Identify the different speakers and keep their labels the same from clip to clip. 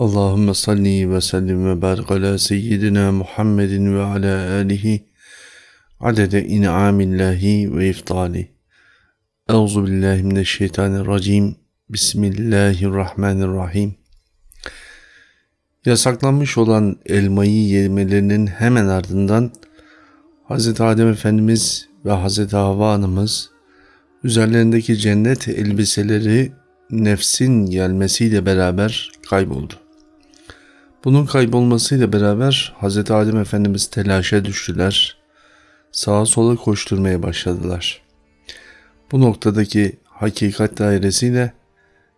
Speaker 1: Allahümme salli ve sellim ve barik ala seyyidina Muhammedin ve ala alihi adede in'amillahi ve iftali. Euzu billahi mineşşeytanirracim. Bismillahirrahmanirrahim. Yasaklanmış olan elmayı yemelerinin hemen ardından Hz. Adem Efendimiz ve Hz. Havva Anamız üzerlerindeki cennet elbiseleri nefsin gelmesiyle beraber kayboldu. Bunun kaybolmasıyla beraber Hz. Adem Efendimiz telaşa düştüler. Sağa sola koşturmaya başladılar. Bu noktadaki hakikat dairesiyle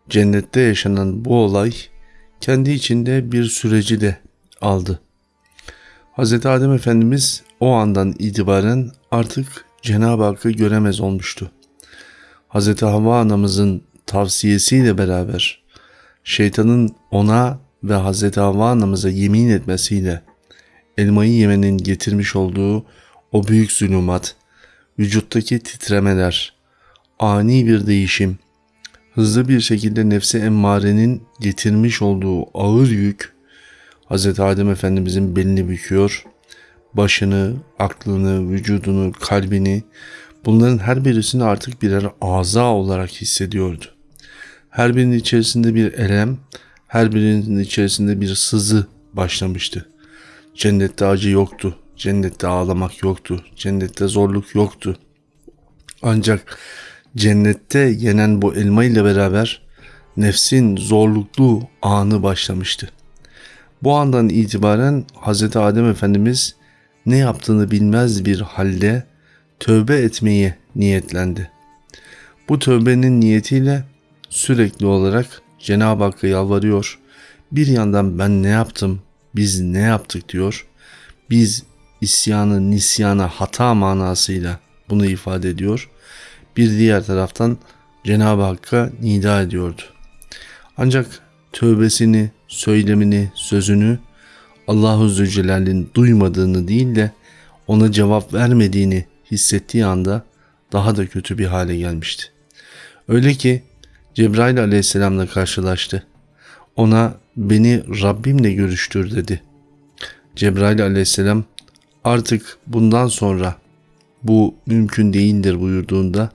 Speaker 1: cennette yaşanan bu olay kendi içinde bir süreci de aldı. Hz. Adem Efendimiz o andan itibaren artık Cenab-ı Hakk'ı göremez olmuştu. Hz. Havva anamızın tavsiyesiyle beraber şeytanın ona ve Hz. Havva anamıza yemin etmesiyle elmayı yemenin getirmiş olduğu o büyük zulümat, vücuttaki titremeler, ani bir değişim, hızlı bir şekilde nefsi emmarenin getirmiş olduğu ağır yük, Hz. Adem Efendimizin belini büküyor, başını, aklını, vücudunu, kalbini, bunların her birisini artık birer aza olarak hissediyordu. Her birinin içerisinde bir elem, her birinin içerisinde bir sızı başlamıştı. Cennette acı yoktu, cennette ağlamak yoktu, cennette zorluk yoktu. Ancak cennette yenen bu elma ile beraber nefsin zorluklu anı başlamıştı. Bu andan itibaren Hz. Adem Efendimiz ne yaptığını bilmez bir halde tövbe etmeye niyetlendi. Bu tövbenin niyetiyle sürekli olarak Cenab-ı Hakk'a yalvarıyor. Bir yandan ben ne yaptım, biz ne yaptık diyor. Biz isyanı, nisyana, hata manasıyla bunu ifade ediyor. Bir diğer taraftan Cenab-ı Hakk'a nida ediyordu. Ancak tövbesini, söylemini, sözünü Allahu Zülcelal'in duymadığını değil de ona cevap vermediğini hissettiği anda daha da kötü bir hale gelmişti. Öyle ki Cebrail aleyhisselamla karşılaştı. Ona beni Rabbimle görüştür dedi. Cebrail aleyhisselam artık bundan sonra bu mümkün değildir buyurduğunda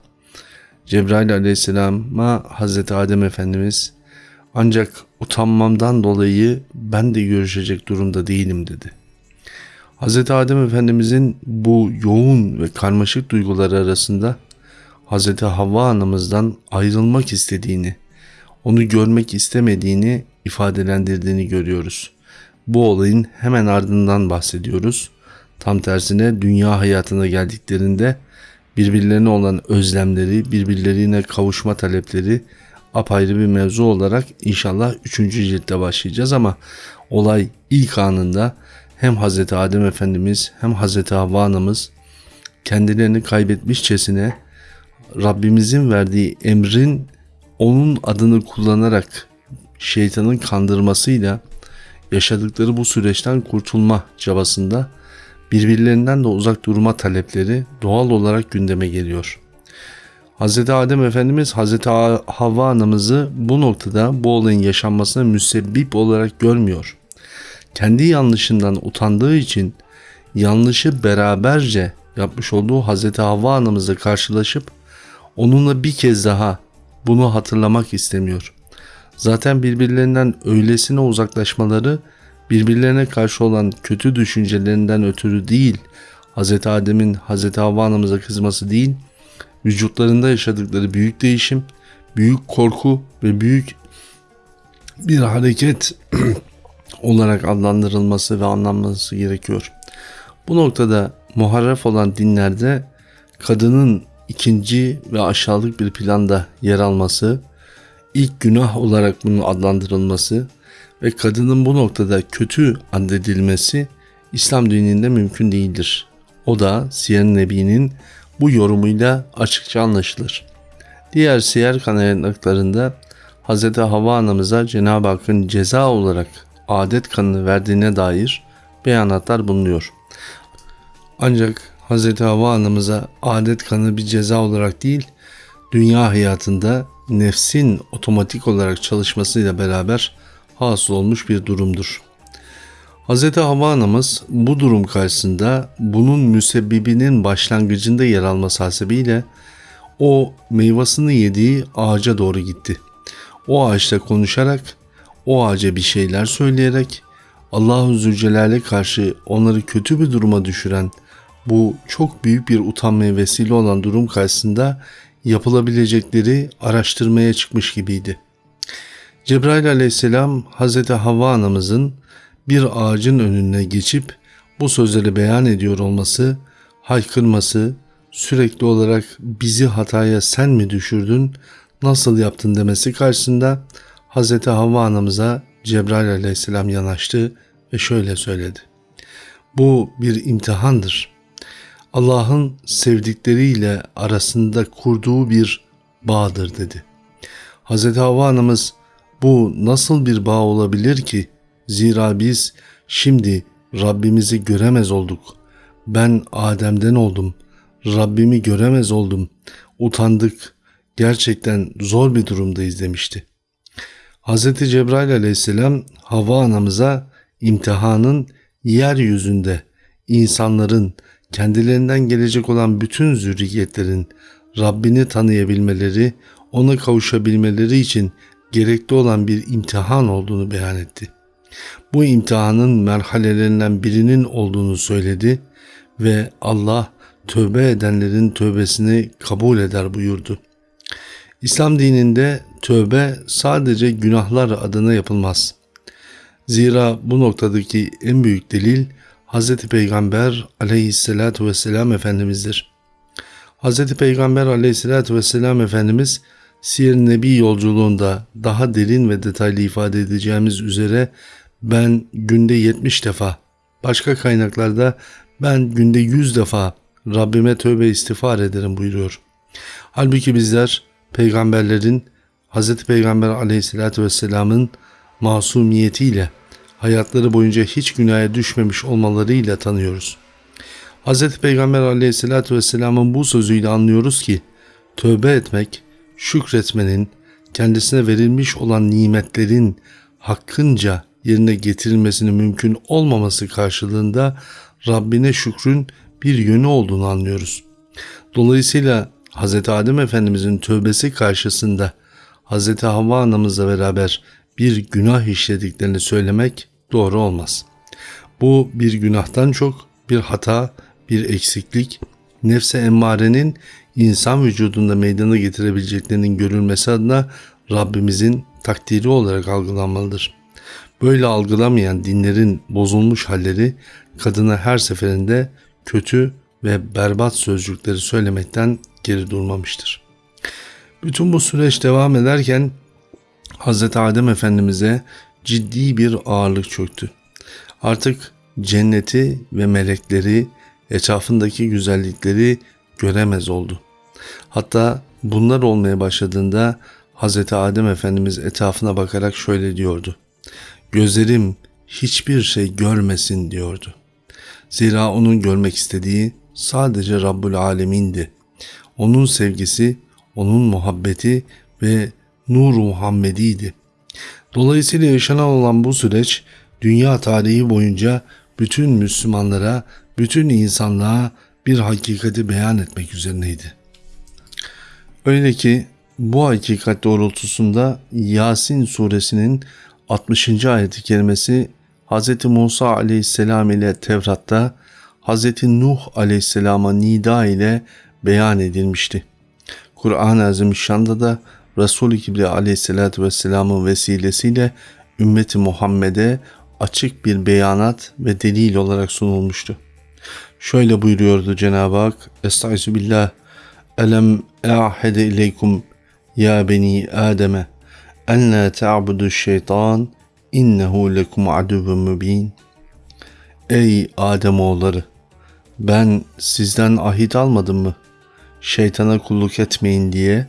Speaker 1: Cebrail aleyhisselama Hazreti Adem Efendimiz ancak utanmamdan dolayı ben de görüşecek durumda değilim dedi. Hz. Adem Efendimizin bu yoğun ve karmaşık duyguları arasında Hz. Havva anamızdan ayrılmak istediğini, onu görmek istemediğini ifadelendirdiğini görüyoruz. Bu olayın hemen ardından bahsediyoruz. Tam tersine dünya hayatına geldiklerinde birbirlerine olan özlemleri, birbirlerine kavuşma talepleri apayrı bir mevzu olarak inşallah 3. ciltte başlayacağız ama olay ilk anında hem Hz. Adem Efendimiz hem Hz. Havva anamız kendilerini kaybetmişçesine Rabbimizin verdiği emrin onun adını kullanarak şeytanın kandırmasıyla yaşadıkları bu süreçten kurtulma çabasında birbirlerinden de uzak durma talepleri doğal olarak gündeme geliyor. Hz. Adem Efendimiz Hz. Havva anamızı bu noktada bu olayın yaşanmasına müsebbip olarak görmüyor. Kendi yanlışından utandığı için yanlışı beraberce yapmış olduğu Hz. Havva anamızla karşılaşıp onunla bir kez daha bunu hatırlamak istemiyor. Zaten birbirlerinden öylesine uzaklaşmaları birbirlerine karşı olan kötü düşüncelerinden ötürü değil, Hz. Adem'in Hz. Havva anamıza kızması değil, vücutlarında yaşadıkları büyük değişim, büyük korku ve büyük bir hareket olarak adlandırılması ve anlanması gerekiyor. Bu noktada muharref olan dinlerde kadının ikinci ve aşağılık bir planda yer alması, ilk günah olarak bunun adlandırılması ve kadının bu noktada kötü addedilmesi İslam dininde mümkün değildir. O da Siyer Nebi'nin bu yorumuyla açıkça anlaşılır. Diğer siyer kaynaklarında Hz. Havva anamıza Cenab-ı Hakk'ın ceza olarak adet kanını verdiğine dair beyanatlar bulunuyor. Ancak Hz. Havva anamıza adet kanı bir ceza olarak değil, dünya hayatında nefsin otomatik olarak çalışmasıyla beraber hasıl olmuş bir durumdur. Hz. Havva anamız bu durum karşısında bunun müsebbibinin başlangıcında yer alması hasebiyle o meyvasını yediği ağaca doğru gitti. O ağaçta konuşarak, o ağaca bir şeyler söyleyerek Allahu Zülcelal'e karşı onları kötü bir duruma düşüren bu çok büyük bir utanmaya vesile olan durum karşısında yapılabilecekleri araştırmaya çıkmış gibiydi. Cebrail aleyhisselam Hazreti Havva anamızın bir ağacın önüne geçip bu sözleri beyan ediyor olması, haykırması, sürekli olarak bizi hataya sen mi düşürdün, nasıl yaptın demesi karşısında Hz. Havva anamıza Cebrail aleyhisselam yanaştı ve şöyle söyledi. Bu bir imtihandır. Allah'ın sevdikleriyle arasında kurduğu bir bağdır dedi. Hz. Havva anamız bu nasıl bir bağ olabilir ki? Zira biz şimdi Rabbimizi göremez olduk. Ben Adem'den oldum. Rabbimi göremez oldum. Utandık. Gerçekten zor bir durumdayız demişti. Hz. Cebrail aleyhisselam Havva anamıza imtihanın yeryüzünde insanların kendilerinden gelecek olan bütün zürriyetlerin Rabbini tanıyabilmeleri, ona kavuşabilmeleri için gerekli olan bir imtihan olduğunu beyan etti. Bu imtihanın merhalelerinden birinin olduğunu söyledi ve Allah tövbe edenlerin tövbesini kabul eder buyurdu. İslam dininde tövbe sadece günahlar adına yapılmaz. Zira bu noktadaki en büyük delil Hz. Peygamber aleyhissalatu vesselam Efendimiz'dir. Hz. Peygamber aleyhissalatu vesselam Efendimiz Siyer Nebi yolculuğunda daha derin ve detaylı ifade edeceğimiz üzere ben günde 70 defa, başka kaynaklarda ben günde 100 defa Rabbime tövbe istiğfar ederim buyuruyor. Halbuki bizler peygamberlerin Hz. Peygamber aleyhissalatü vesselamın masumiyetiyle hayatları boyunca hiç günaha düşmemiş olmalarıyla tanıyoruz. Hz. Peygamber aleyhissalatü vesselamın bu sözüyle anlıyoruz ki tövbe etmek, şükretmenin, kendisine verilmiş olan nimetlerin hakkınca yerine getirilmesinin mümkün olmaması karşılığında Rabbine şükrün bir yönü olduğunu anlıyoruz. Dolayısıyla Hz. Adem Efendimizin tövbesi karşısında Hz. Havva anamızla beraber bir günah işlediklerini söylemek doğru olmaz. Bu bir günahtan çok bir hata, bir eksiklik, nefse emmarenin insan vücudunda meydana getirebileceklerinin görülmesi adına Rabbimizin takdiri olarak algılanmalıdır. Böyle algılamayan dinlerin bozulmuş halleri kadına her seferinde kötü ve berbat sözcükleri söylemekten geri durmamıştır. Bütün bu süreç devam ederken Hz. Adem Efendimiz'e ciddi bir ağırlık çöktü. Artık cenneti ve melekleri, etrafındaki güzellikleri göremez oldu. Hatta bunlar olmaya başladığında Hz. Adem Efendimiz etrafına bakarak şöyle diyordu. Gözlerim hiçbir şey görmesin diyordu. Zira onun görmek istediği sadece Rabbul Alemin'di. Onun sevgisi, onun muhabbeti ve nur Muhammedi'ydi. Dolayısıyla yaşanan olan bu süreç dünya tarihi boyunca bütün Müslümanlara, bütün insanlığa bir hakikati beyan etmek üzerineydi. Öyle ki bu hakikat doğrultusunda Yasin suresinin 60. ayeti kerimesi Hz. Musa aleyhisselam ile Tevrat'ta Hz. Nuh aleyhisselama nida ile beyan edilmişti. Kur'an-ı Azimüşşan'da da Resul-i Kibri aleyhisselatü vesselamın vesilesiyle ümmeti Muhammed'e açık bir beyanat ve delil olarak sunulmuştu. Şöyle buyuruyordu Cenab-ı Hak Estaizu billah Elem e'ahede ileykum ya beni Adem'e en la ta'budu şeytan innehu lekum aduvun mübin. Ey Adem oğulları ben sizden ahit almadım mı? Şeytana kulluk etmeyin diye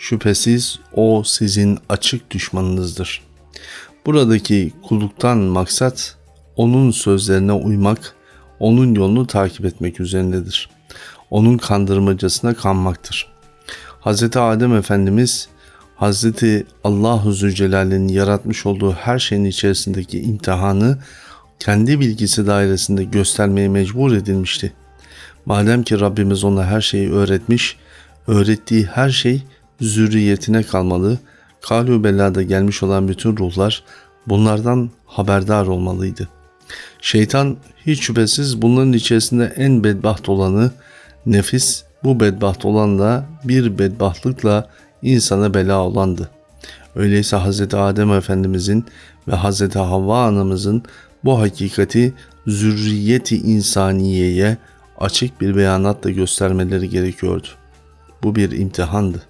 Speaker 1: şüphesiz o sizin açık düşmanınızdır. Buradaki kulluktan maksat onun sözlerine uymak, onun yolunu takip etmek üzerindedir. Onun kandırmacasına kanmaktır. Hz. Adem Efendimiz Hazreti Allahu Zülcelal'in yaratmış olduğu her şeyin içerisindeki imtihanı kendi bilgisi dairesinde göstermeye mecbur edilmişti. Madem ki Rabbimiz ona her şeyi öğretmiş, öğrettiği her şey zürriyetine kalmalı. Kalü belada gelmiş olan bütün ruhlar bunlardan haberdar olmalıydı. Şeytan hiç şüphesiz bunların içerisinde en bedbaht olanı, nefis bu bedbaht olan da bir bedbahtlıkla insana bela olandı. Öyleyse Hz. Adem Efendimizin ve Hz. Havva anamızın bu hakikati zürriyeti insaniyeye açık bir beyanatla göstermeleri gerekiyordu. Bu bir imtihandı.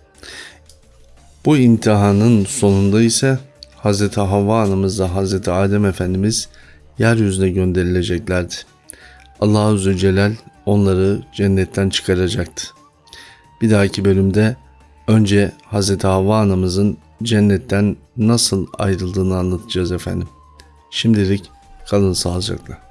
Speaker 1: Bu imtihanın sonunda ise Hz. Havva anamızla Hz. Adem Efendimiz yeryüzüne gönderileceklerdi. Allahu Zülcelal onları cennetten çıkaracaktı. Bir dahaki bölümde önce Hz. Havva anamızın cennetten nasıl ayrıldığını anlatacağız efendim. Şimdilik kalın sağlıcakla.